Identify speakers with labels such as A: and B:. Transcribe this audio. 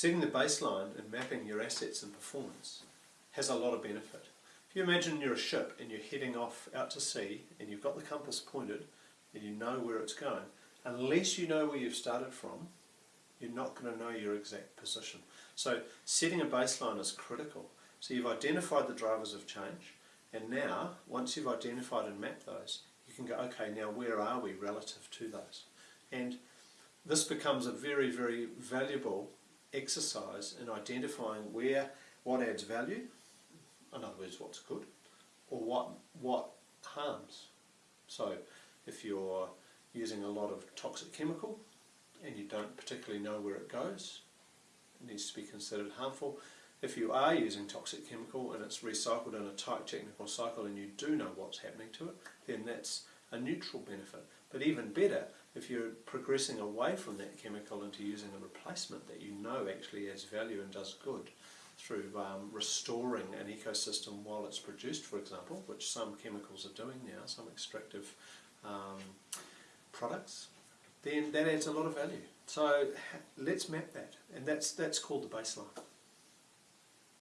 A: setting the baseline and mapping your assets and performance has a lot of benefit. If you imagine you're a ship and you're heading off out to sea and you've got the compass pointed and you know where it's going, unless you know where you've started from, you're not going to know your exact position. So setting a baseline is critical. So you've identified the drivers of change and now, once you've identified and mapped those, you can go, okay, now where are we relative to those? And this becomes a very, very valuable exercise in identifying where, what adds value, in other words, what's good, or what, what harms. So if you're using a lot of toxic chemical and you don't particularly know where it goes, it needs to be considered harmful. If you are using toxic chemical and it's recycled in a tight technical cycle and you do know what's happening to it, then that's a neutral benefit. But even better, if you're progressing away from that chemical into using a replacement that you know actually has value and does good through um, restoring an ecosystem while it's produced, for example, which some chemicals are doing now, some extractive um, products, then that adds a lot of value. So let's map that, and that's, that's called the baseline.